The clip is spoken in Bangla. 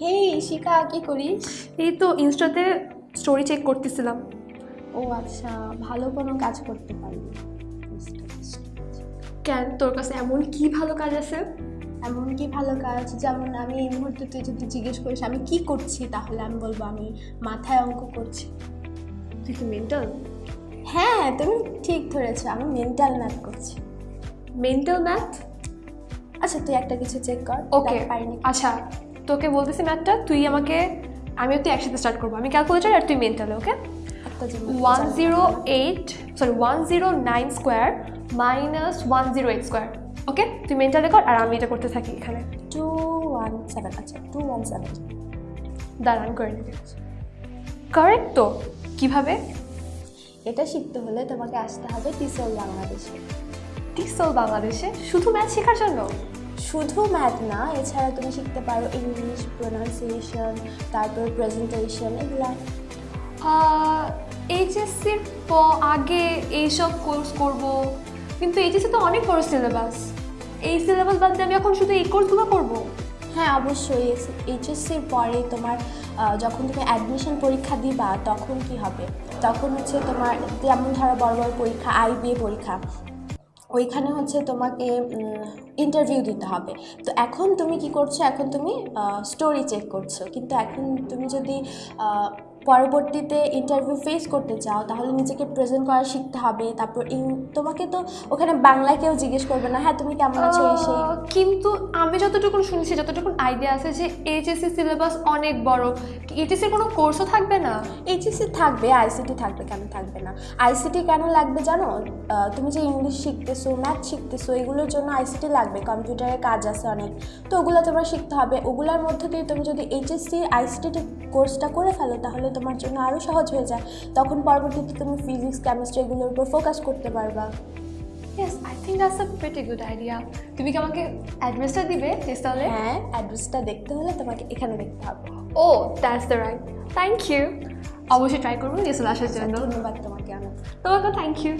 হেই শিখা কি করিস? এই তো ইনস্টাতে স্টোরি চেক করতেছিলাম। ও আচ্ছা ভালো কোনো কাজ করতে পারি কেন? তোর কাছে এমন কি ভালো কাজ আছে? এমন কি ভালো কাজ? যেমন আমি এই মুহূর্তে তুই যদি জিজ্ঞেস করিস আমি কি করছি তাহলে আমি বলব আমি মাথায় অঙ্ক করছি। তুই কি মেন্টাল হ্যাঁ তুমি ঠিক ধরেছো আমি মেন্টাল ম্যাথ করছি। মেন্টাল ম্যাথ আচ্ছা তুই একটা কিছু চেক কর ওকে দেখ পারি আচ্ছা। তোকে বলতেছি ম্যাথটা তুই আমাকে আমিও তুই একসাথে স্টার্ট করব। আমি ক্যালকুলেটার আর তুই মেন্টালে okay one zero eight sorry one zero nine square minus one zero eight square okay তুই মেন্টালে কর আর আমি এটা করতে থাকি এখানে। টু ওয়ান সেভেন আচ্ছা টু ওয়ান সেভেন দাঁড়ান করে নিবি কারেক্ট তো? কীভাবে? এটা শিখতে হলে তোমাকে আসতে হবে টিসল বাংলাদেশে। টিসল বাংলাদেশে? শুধু ম্যাথ শেখার জন্য? শুধু ম্যাথ না এছাড়া তুমি শিখতে পারো ইংলিশ প্রোনাউন্সিয়েশন তারপর প্রেজেন্টেশন এগুলা। এইচএসসির আগে এইসব কোর্স করব। কিন্তু এইচএসসি তো অনেক বড় সিলেবাস এই সিলেবাস বাদ দিয়ে আমি এখন শুধু এই কোর্সগুলো করব? হ্যাঁ অবশ্যই। এইচএসসির পরে তোমার যখন তুমি অ্যাডমিশন পরীক্ষা দিবা তখন কি হবে? তখন হচ্ছে তোমার যেমন ধরো বড় বড় পরীক্ষা আইবিএ পরীক্ষা। ওইখানে হচ্ছে তোমাকে ইন্টারভিউ দিতে হবে। তো এখন তুমি কি করছ? এখন তুমি স্টোরি চেক করছ। কিন্তু এখন তুমি যদি পরবর্তীতে ইন্টারভিউ ফেস করতে চাও তাহলে নিজেকে প্রেজেন্ট করা শিখতে হবে। তারপর তোমাকে তো ওখানে বাংলায় কেউ জিজ্ঞেস করবে না হ্যাঁ তুমি কেমন আছো এই সেই? কিন্তু আমি যতটুকু শুনেছি যতটুকু আইডিয়া আছে যে এইচএসসি সিলেবাস অনেক বড়। এইচএসসির কোনো কোর্সও থাকবে না? এইচএসসি থাকবে আইসিটি থাকবে কেন থাকবে না? আইসিটি কেন লাগবে জানো? তুমি যে ইংলিশ শিখতেছো ম্যাথ শিখতেছো এগুলোর জন্য আইসিটি লাগবে কম্পিউটারে কাজ আছে অনেক। তো ওগুলো তোমার শিখতে হবে। ওগুলোর মধ্যে দিয়ে তুমি যদি এইচএসসি আইসিটি কোর্সটা করে ফেলো তাহলে তোমার জন্য আরও সহজ হয়ে যায়। তখন পরবর্তীতে তুমি ফিজিক্স কেমিস্ট্রি এগুলোর উপর ফোকাস করতে পারবা। Yes I think that's a very good idea তুমি কি আমাকে অ্যাড্রেসটা দিবে? তাহলে? হ্যাঁ অ্যাড্রেসটা দেখতে হলে তোমাকে এখানে দেখতে হবে। ও that's the right thank you অবশ্যই ট্রাই করব চলে আসার জন্য ধন্যবাদ তোমাকে অনেক তোমাকে থ্যাংক ইউ